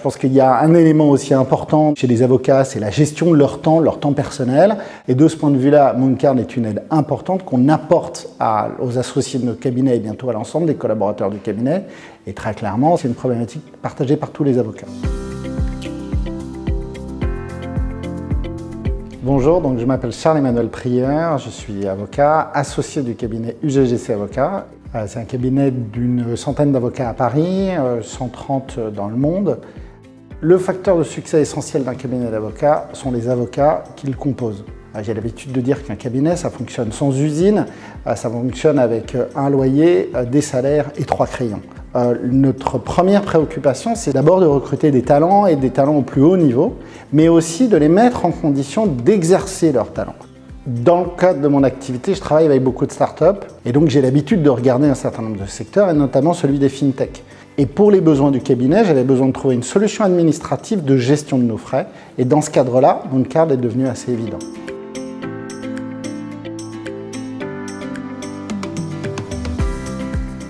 Je pense qu'il y a un élément aussi important chez les avocats, c'est la gestion de leur temps, leur temps personnel. Et de ce point de vue-là, Mooncard est une aide importante qu'on apporte aux associés de notre cabinet et bientôt à l'ensemble des collaborateurs du cabinet. Et très clairement, c'est une problématique partagée par tous les avocats. Bonjour, donc je m'appelle Charles-Emmanuel Prieur, je suis avocat, associé du cabinet UGGC Avocat. Euh, c'est un cabinet d'une centaine d'avocats à Paris, 130 euh, dans le monde. Le facteur de succès essentiel d'un cabinet d'avocats sont les avocats qui le composent. Euh, j'ai l'habitude de dire qu'un cabinet, ça fonctionne sans usine, ça fonctionne avec un loyer, des salaires et trois crayons. Notre première préoccupation, c'est d'abord de recruter des talents et des talents au plus haut niveau, mais aussi de les mettre en condition d'exercer leurs talents. Dans le cadre de mon activité, je travaille avec beaucoup de startups et donc j'ai l'habitude de regarder un certain nombre de secteurs et notamment celui des fintech. Et pour les besoins du cabinet, j'avais besoin de trouver une solution administrative de gestion de nos frais et dans ce cadre-là, Mooncard est devenu assez évident.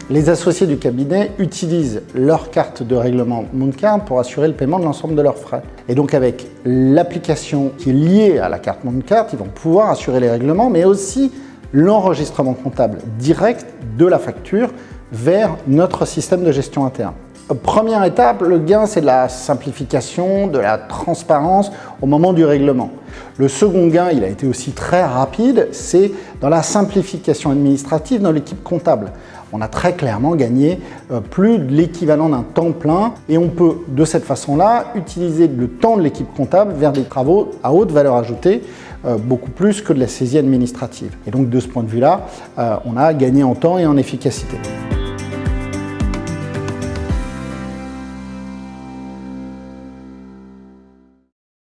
Les associés du cabinet utilisent leur carte de règlement Mooncard pour assurer le paiement de l'ensemble de leurs frais. Et donc avec l'application qui est liée à la carte Mooncard, ils vont pouvoir assurer les règlements, mais aussi l'enregistrement comptable direct de la facture vers notre système de gestion interne. Première étape, le gain, c'est de la simplification, de la transparence au moment du règlement. Le second gain, il a été aussi très rapide, c'est dans la simplification administrative dans l'équipe comptable. On a très clairement gagné euh, plus de l'équivalent d'un temps plein et on peut de cette façon-là utiliser le temps de l'équipe comptable vers des travaux à haute valeur ajoutée euh, beaucoup plus que de la saisie administrative. Et donc de ce point de vue-là, euh, on a gagné en temps et en efficacité.